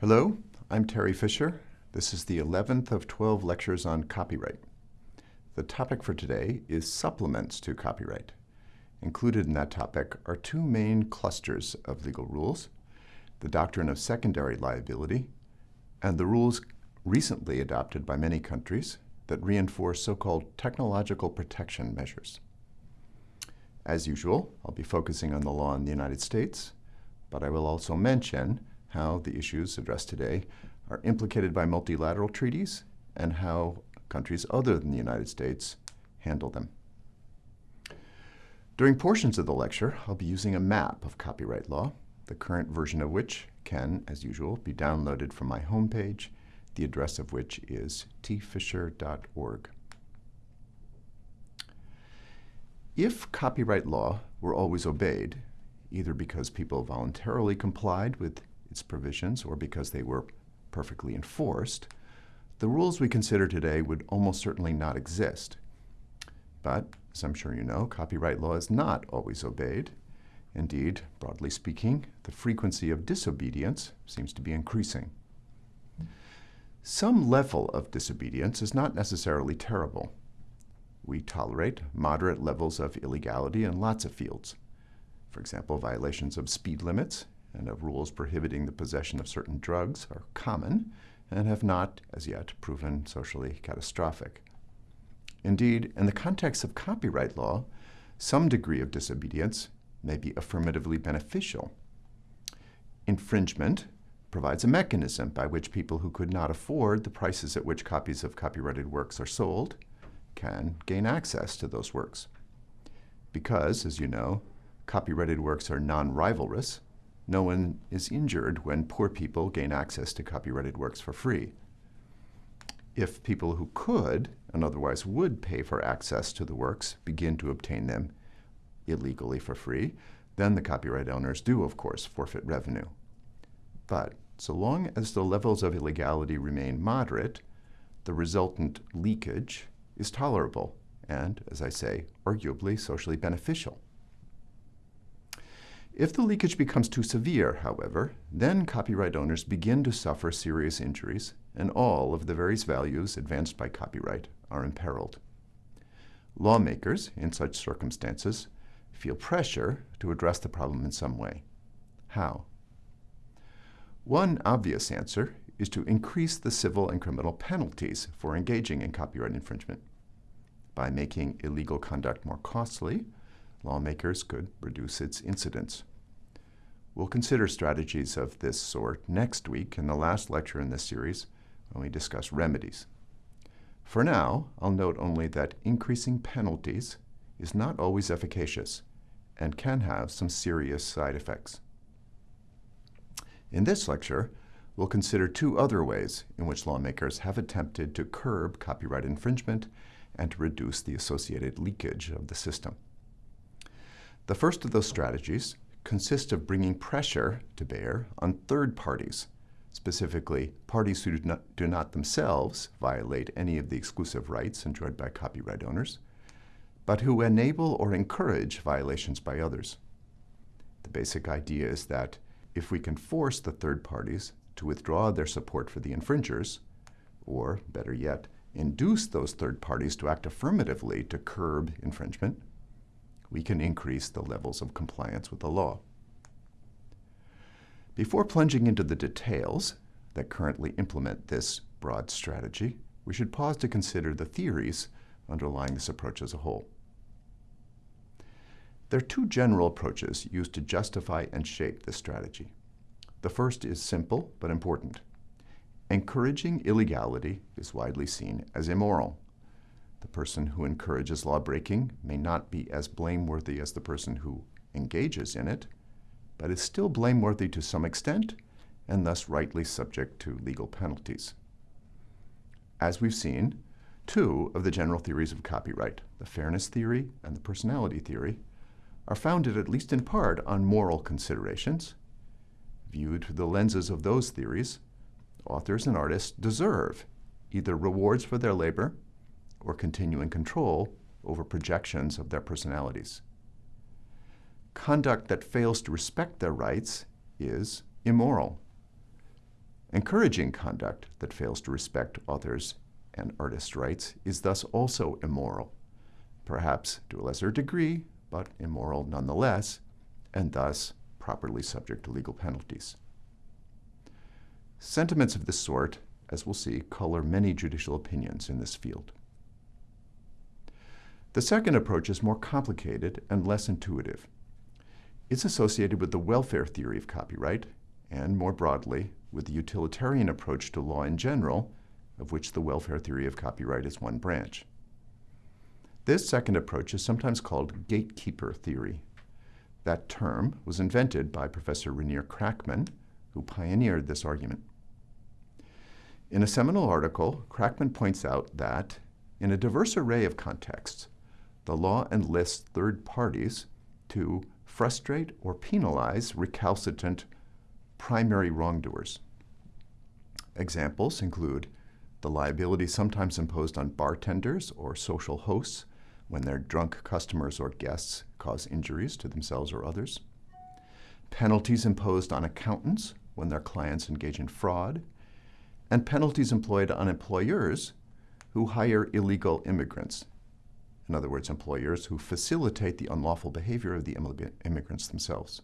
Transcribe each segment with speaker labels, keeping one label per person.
Speaker 1: Hello, I'm Terry Fisher. This is the 11th of 12 lectures on copyright. The topic for today is supplements to copyright. Included in that topic are two main clusters of legal rules, the doctrine of secondary liability and the rules recently adopted by many countries that reinforce so-called technological protection measures. As usual, I'll be focusing on the law in the United States, but I will also mention how the issues addressed today are implicated by multilateral treaties and how countries other than the United States handle them. During portions of the lecture, I'll be using a map of copyright law, the current version of which can, as usual, be downloaded from my homepage, the address of which is tfisher.org. If copyright law were always obeyed, either because people voluntarily complied with its provisions or because they were perfectly enforced, the rules we consider today would almost certainly not exist. But, as I'm sure you know, copyright law is not always obeyed. Indeed, broadly speaking, the frequency of disobedience seems to be increasing. Some level of disobedience is not necessarily terrible. We tolerate moderate levels of illegality in lots of fields. For example, violations of speed limits and of rules prohibiting the possession of certain drugs are common and have not, as yet, proven socially catastrophic. Indeed, in the context of copyright law, some degree of disobedience may be affirmatively beneficial. Infringement provides a mechanism by which people who could not afford the prices at which copies of copyrighted works are sold can gain access to those works. Because, as you know, copyrighted works are non-rivalrous, no one is injured when poor people gain access to copyrighted works for free. If people who could and otherwise would pay for access to the works begin to obtain them illegally for free, then the copyright owners do, of course, forfeit revenue. But so long as the levels of illegality remain moderate, the resultant leakage is tolerable and, as I say, arguably socially beneficial. If the leakage becomes too severe, however, then copyright owners begin to suffer serious injuries, and all of the various values advanced by copyright are imperiled. Lawmakers, in such circumstances, feel pressure to address the problem in some way. How? One obvious answer is to increase the civil and criminal penalties for engaging in copyright infringement. By making illegal conduct more costly, lawmakers could reduce its incidence. We'll consider strategies of this sort next week in the last lecture in this series when we discuss remedies. For now, I'll note only that increasing penalties is not always efficacious and can have some serious side effects. In this lecture, we'll consider two other ways in which lawmakers have attempted to curb copyright infringement and to reduce the associated leakage of the system. The first of those strategies consists of bringing pressure to bear on third parties, specifically parties who do not, do not themselves violate any of the exclusive rights enjoyed by copyright owners, but who enable or encourage violations by others. The basic idea is that if we can force the third parties to withdraw their support for the infringers, or better yet, induce those third parties to act affirmatively to curb infringement, we can increase the levels of compliance with the law. Before plunging into the details that currently implement this broad strategy, we should pause to consider the theories underlying this approach as a whole. There are two general approaches used to justify and shape this strategy. The first is simple but important. Encouraging illegality is widely seen as immoral. The person who encourages lawbreaking may not be as blameworthy as the person who engages in it, but is still blameworthy to some extent and thus rightly subject to legal penalties. As we've seen, two of the general theories of copyright, the fairness theory and the personality theory, are founded at least in part on moral considerations. Viewed through the lenses of those theories, authors and artists deserve either rewards for their labor or continuing control over projections of their personalities. Conduct that fails to respect their rights is immoral. Encouraging conduct that fails to respect authors' and artists' rights is thus also immoral, perhaps to a lesser degree, but immoral nonetheless, and thus properly subject to legal penalties. Sentiments of this sort, as we'll see, color many judicial opinions in this field. The second approach is more complicated and less intuitive. It's associated with the welfare theory of copyright, and more broadly, with the utilitarian approach to law in general, of which the welfare theory of copyright is one branch. This second approach is sometimes called gatekeeper theory. That term was invented by Professor Reinier Kraakman, who pioneered this argument. In a seminal article, Kraakman points out that, in a diverse array of contexts, the law enlists third parties to frustrate or penalize recalcitrant primary wrongdoers. Examples include the liability sometimes imposed on bartenders or social hosts when their drunk customers or guests cause injuries to themselves or others, penalties imposed on accountants when their clients engage in fraud, and penalties employed on employers who hire illegal immigrants. In other words, employers who facilitate the unlawful behavior of the immigrants themselves.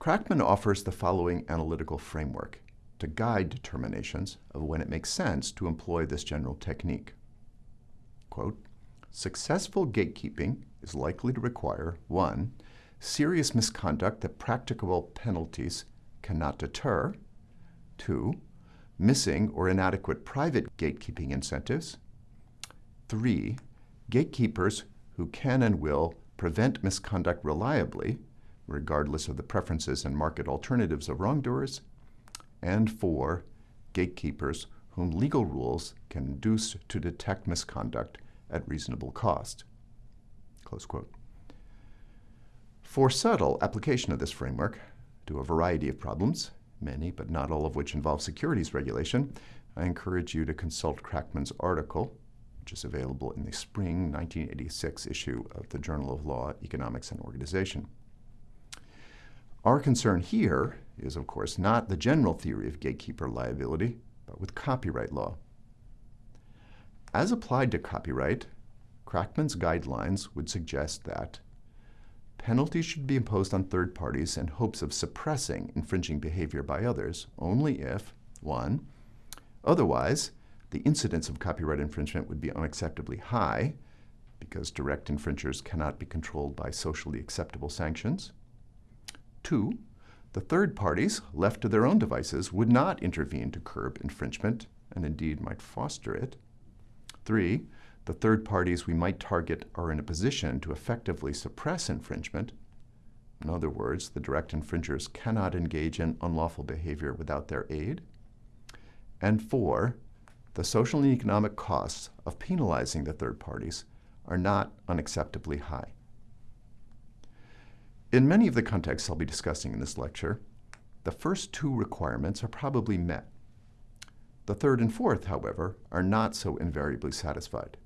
Speaker 1: Kraakman offers the following analytical framework to guide determinations of when it makes sense to employ this general technique. Quote, Successful gatekeeping is likely to require 1. Serious misconduct that practicable penalties cannot deter, 2. Missing or inadequate private gatekeeping incentives, 3. Gatekeepers who can and will prevent misconduct reliably, regardless of the preferences and market alternatives of wrongdoers, and four, gatekeepers whom legal rules can induce to detect misconduct at reasonable cost. Close quote. For subtle application of this framework to a variety of problems, many but not all of which involve securities regulation, I encourage you to consult Kraakman's article, which is available in the spring 1986 issue of the Journal of Law, Economics, and Organization. Our concern here is, of course, not the general theory of gatekeeper liability, but with copyright law. As applied to copyright, Kraakman's guidelines would suggest that penalties should be imposed on third parties in hopes of suppressing infringing behavior by others only if, 1. Otherwise, the incidence of copyright infringement would be unacceptably high because direct infringers cannot be controlled by socially acceptable sanctions. Two, the third parties, left to their own devices, would not intervene to curb infringement and indeed might foster it. Three, the third parties we might target are in a position to effectively suppress infringement. In other words, the direct infringers cannot engage in unlawful behavior without their aid. And four, the social and economic costs of penalizing the third parties are not unacceptably high. In many of the contexts I'll be discussing in this lecture, the first two requirements are probably met. The third and fourth, however, are not so invariably satisfied.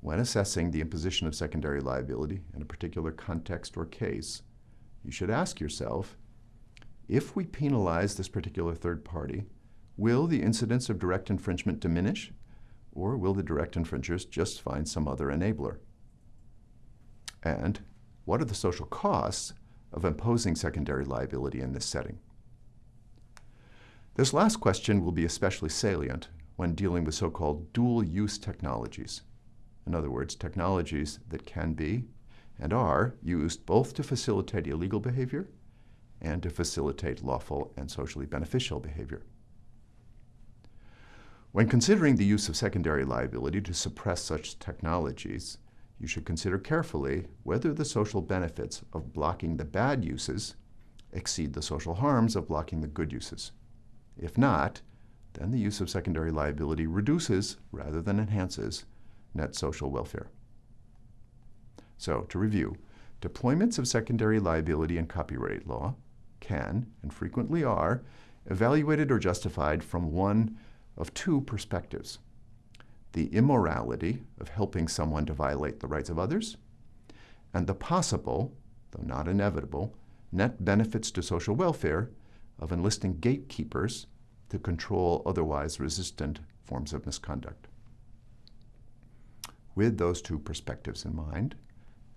Speaker 1: When assessing the imposition of secondary liability in a particular context or case, you should ask yourself, if we penalize this particular third party, will the incidence of direct infringement diminish, or will the direct infringers just find some other enabler? And what are the social costs of imposing secondary liability in this setting? This last question will be especially salient when dealing with so-called dual-use technologies. In other words, technologies that can be and are used both to facilitate illegal behavior and to facilitate lawful and socially beneficial behavior. When considering the use of secondary liability to suppress such technologies, you should consider carefully whether the social benefits of blocking the bad uses exceed the social harms of blocking the good uses. If not, then the use of secondary liability reduces rather than enhances net social welfare. So, to review, deployments of secondary liability in copyright law can, and frequently are, evaluated or justified from one of two perspectives the immorality of helping someone to violate the rights of others, and the possible, though not inevitable, net benefits to social welfare of enlisting gatekeepers to control otherwise resistant forms of misconduct. With those two perspectives in mind,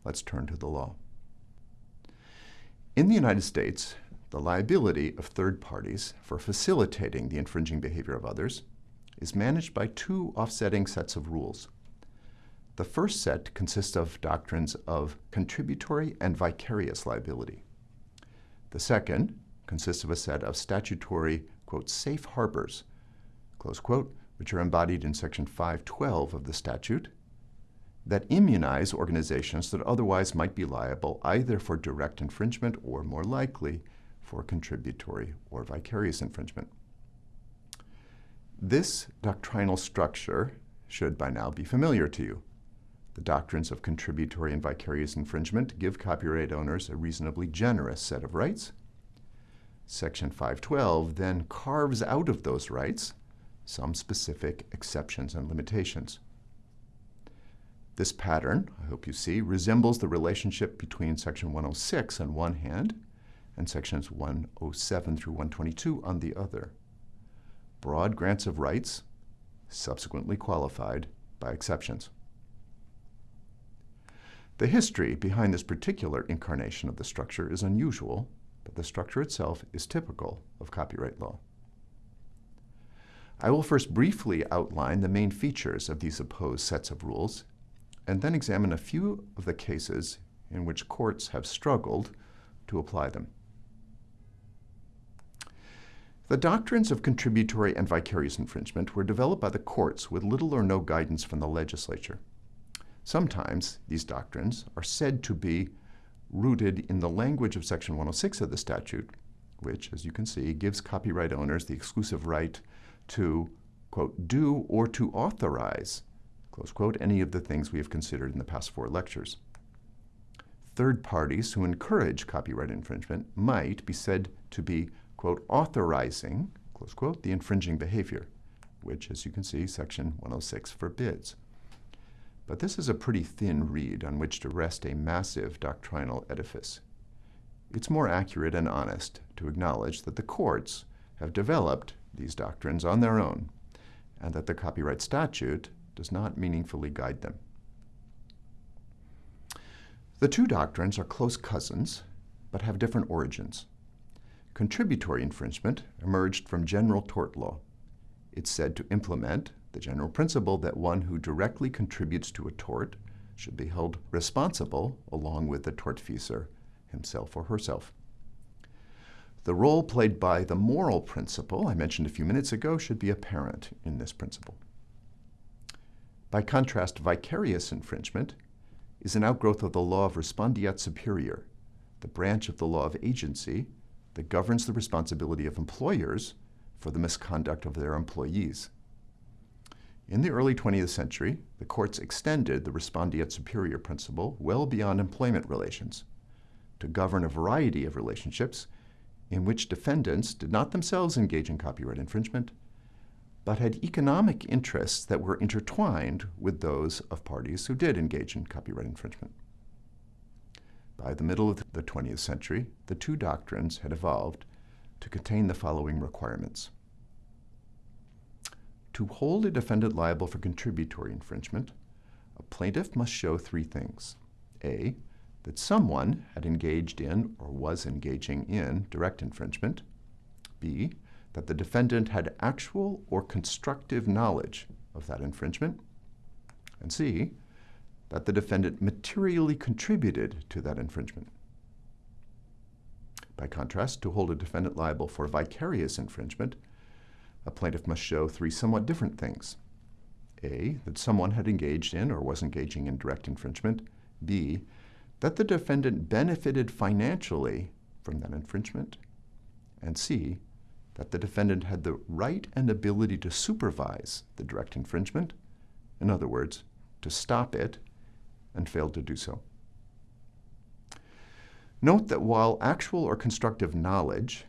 Speaker 1: let's turn to the law. In the United States, the liability of third parties for facilitating the infringing behavior of others is managed by two offsetting sets of rules. The first set consists of doctrines of contributory and vicarious liability. The second consists of a set of statutory, quote, safe harbors, close quote, which are embodied in Section 512 of the statute, that immunize organizations that otherwise might be liable either for direct infringement or, more likely, for contributory or vicarious infringement. This doctrinal structure should by now be familiar to you. The doctrines of contributory and vicarious infringement give copyright owners a reasonably generous set of rights. Section 512 then carves out of those rights some specific exceptions and limitations. This pattern, I hope you see, resembles the relationship between Section 106 on one hand and Sections 107 through 122 on the other. Broad grants of rights, subsequently qualified by exceptions. The history behind this particular incarnation of the structure is unusual, but the structure itself is typical of copyright law. I will first briefly outline the main features of these opposed sets of rules, and then examine a few of the cases in which courts have struggled to apply them. The doctrines of contributory and vicarious infringement were developed by the courts with little or no guidance from the legislature. Sometimes these doctrines are said to be rooted in the language of Section 106 of the statute, which, as you can see, gives copyright owners the exclusive right to, quote, do or to authorize, close quote, any of the things we have considered in the past four lectures. Third parties who encourage copyright infringement might be said to be, quote, authorizing, close quote, the infringing behavior, which, as you can see, Section 106 forbids. But this is a pretty thin reed on which to rest a massive doctrinal edifice. It's more accurate and honest to acknowledge that the courts have developed these doctrines on their own, and that the copyright statute does not meaningfully guide them. The two doctrines are close cousins, but have different origins. Contributory infringement emerged from general tort law. It's said to implement the general principle that one who directly contributes to a tort should be held responsible along with the tortfeasor himself or herself. The role played by the moral principle I mentioned a few minutes ago should be apparent in this principle. By contrast, vicarious infringement is an outgrowth of the law of respondeat superior, the branch of the law of agency that governs the responsibility of employers for the misconduct of their employees. In the early 20th century, the courts extended the respondeat superior principle well beyond employment relations to govern a variety of relationships in which defendants did not themselves engage in copyright infringement, but had economic interests that were intertwined with those of parties who did engage in copyright infringement. By the middle of the 20th century, the two doctrines had evolved to contain the following requirements. To hold a defendant liable for contributory infringement, a plaintiff must show three things. A, that someone had engaged in or was engaging in direct infringement. B, that the defendant had actual or constructive knowledge of that infringement. And C, that the defendant materially contributed to that infringement. By contrast, to hold a defendant liable for vicarious infringement, a plaintiff must show three somewhat different things. A, that someone had engaged in or was engaging in direct infringement. B, that the defendant benefited financially from that infringement. And C, that the defendant had the right and ability to supervise the direct infringement, in other words, to stop it, and failed to do so. Note that while actual or constructive knowledge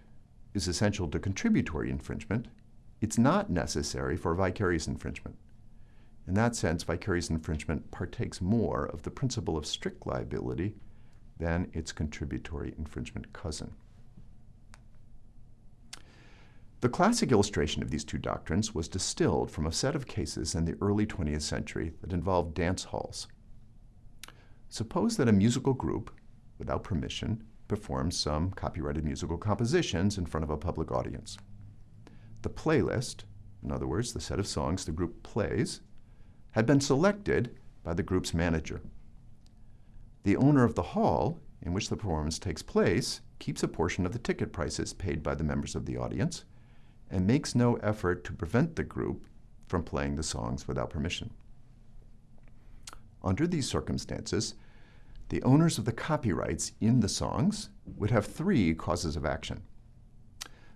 Speaker 1: is essential to contributory infringement, it's not necessary for vicarious infringement. In that sense, vicarious infringement partakes more of the principle of strict liability than its contributory infringement cousin. The classic illustration of these two doctrines was distilled from a set of cases in the early 20th century that involved dance halls. Suppose that a musical group, without permission, performs some copyrighted musical compositions in front of a public audience. The playlist, in other words, the set of songs the group plays, had been selected by the group's manager. The owner of the hall in which the performance takes place keeps a portion of the ticket prices paid by the members of the audience and makes no effort to prevent the group from playing the songs without permission. Under these circumstances, the owners of the copyrights in the songs would have three causes of action.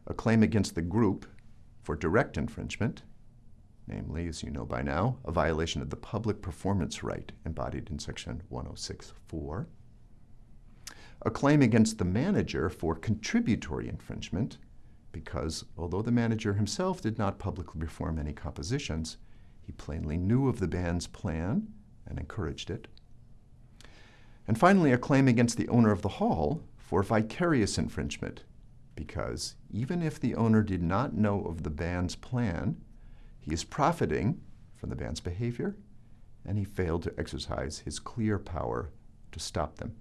Speaker 1: A claim against the group for direct infringement, namely, as you know by now, a violation of the public performance right embodied in section 106.4. A claim against the manager for contributory infringement, because although the manager himself did not publicly perform any compositions, he plainly knew of the band's plan and encouraged it. And finally, a claim against the owner of the hall for vicarious infringement, because even if the owner did not know of the band's plan, he is profiting from the band's behavior, and he failed to exercise his clear power to stop them.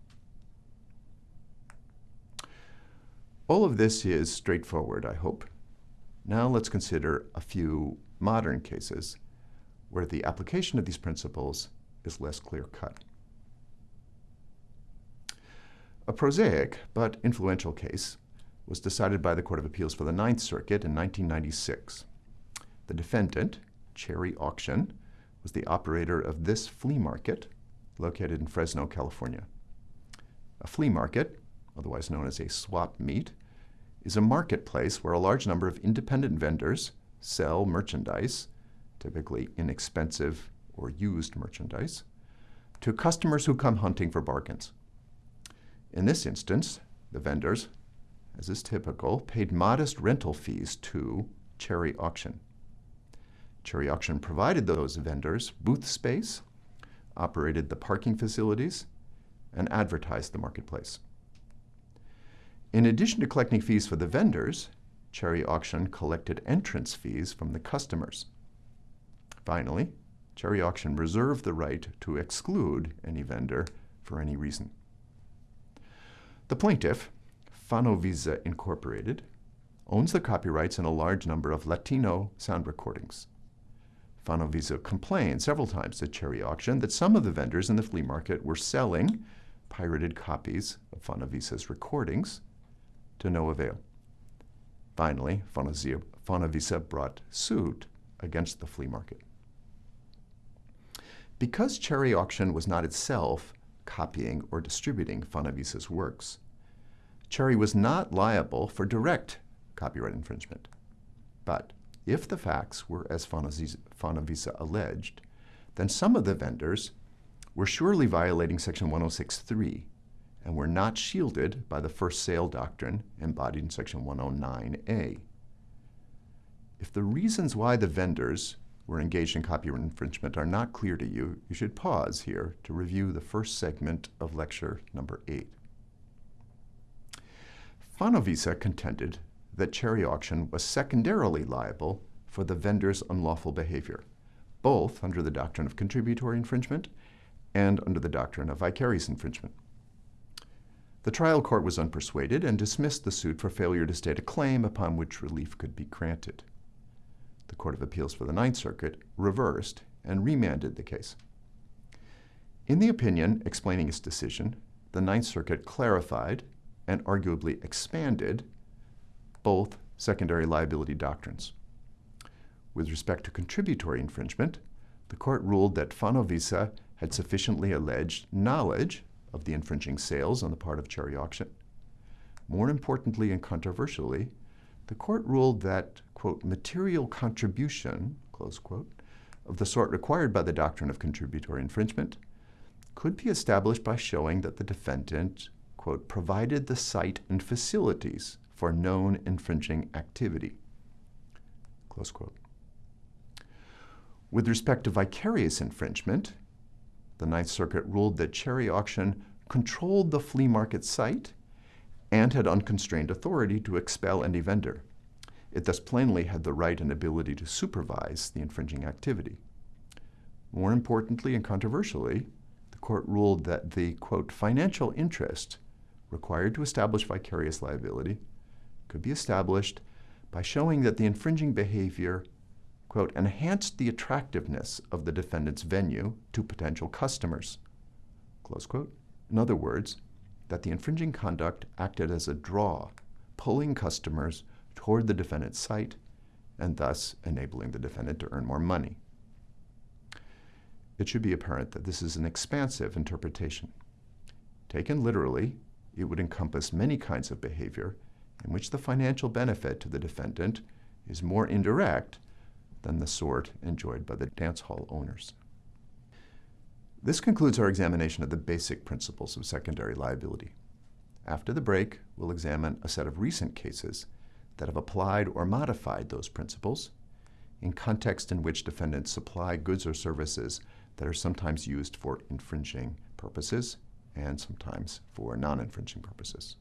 Speaker 1: All of this is straightforward, I hope. Now let's consider a few modern cases where the application of these principles is less clear-cut. A prosaic but influential case was decided by the Court of Appeals for the Ninth Circuit in 1996. The defendant, Cherry Auction, was the operator of this flea market located in Fresno, California. A flea market otherwise known as a swap meet, is a marketplace where a large number of independent vendors sell merchandise, typically inexpensive or used merchandise, to customers who come hunting for bargains. In this instance, the vendors, as is typical, paid modest rental fees to Cherry Auction. Cherry Auction provided those vendors booth space, operated the parking facilities, and advertised the marketplace. In addition to collecting fees for the vendors, Cherry Auction collected entrance fees from the customers. Finally, Cherry Auction reserved the right to exclude any vendor for any reason. The plaintiff, Fonovisa Incorporated, owns the copyrights in a large number of Latino sound recordings. Fonovisa complained several times to Cherry Auction that some of the vendors in the flea market were selling pirated copies of Fonovisa's recordings to no avail. Finally, Fonovisa brought suit against the flea market. Because Cherry Auction was not itself copying or distributing Fonovisa's works, Cherry was not liable for direct copyright infringement. But if the facts were as Fonovisa alleged, then some of the vendors were surely violating Section 106.3 and were not shielded by the first sale doctrine embodied in Section 109A. If the reasons why the vendors were engaged in copyright infringement are not clear to you, you should pause here to review the first segment of lecture number 8. Fonovisa contended that Cherry Auction was secondarily liable for the vendor's unlawful behavior, both under the doctrine of contributory infringement and under the doctrine of vicarious infringement. The trial court was unpersuaded and dismissed the suit for failure to state a claim upon which relief could be granted. The Court of Appeals for the Ninth Circuit reversed and remanded the case. In the opinion explaining its decision, the Ninth Circuit clarified and arguably expanded both secondary liability doctrines. With respect to contributory infringement, the court ruled that Fonovisa had sufficiently alleged knowledge of the infringing sales on the part of Cherry Auction. More importantly and controversially, the court ruled that, quote, material contribution, close quote, of the sort required by the doctrine of contributory infringement could be established by showing that the defendant, quote, provided the site and facilities for known infringing activity, close quote. With respect to vicarious infringement, the Ninth Circuit ruled that Cherry Auction controlled the flea market site and had unconstrained authority to expel any vendor. It thus plainly had the right and ability to supervise the infringing activity. More importantly and controversially, the court ruled that the, quote, financial interest required to establish vicarious liability could be established by showing that the infringing behavior, quote, enhanced the attractiveness of the defendant's venue to potential customers, close quote. In other words, that the infringing conduct acted as a draw, pulling customers toward the defendant's site and thus enabling the defendant to earn more money. It should be apparent that this is an expansive interpretation. Taken literally, it would encompass many kinds of behavior in which the financial benefit to the defendant is more indirect than the sort enjoyed by the dance hall owners. This concludes our examination of the basic principles of secondary liability. After the break, we'll examine a set of recent cases that have applied or modified those principles in context in which defendants supply goods or services that are sometimes used for infringing purposes and sometimes for non-infringing purposes.